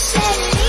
said it.